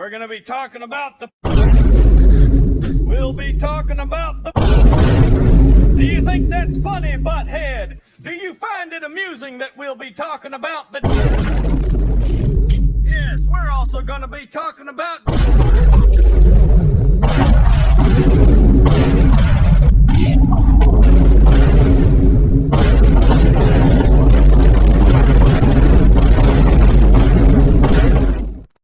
We're gonna be talking about the. We'll be talking about the. Do you think that's funny, butthead? Do you find it amusing that we'll be talking about the. Yes, we're also gonna be talking about.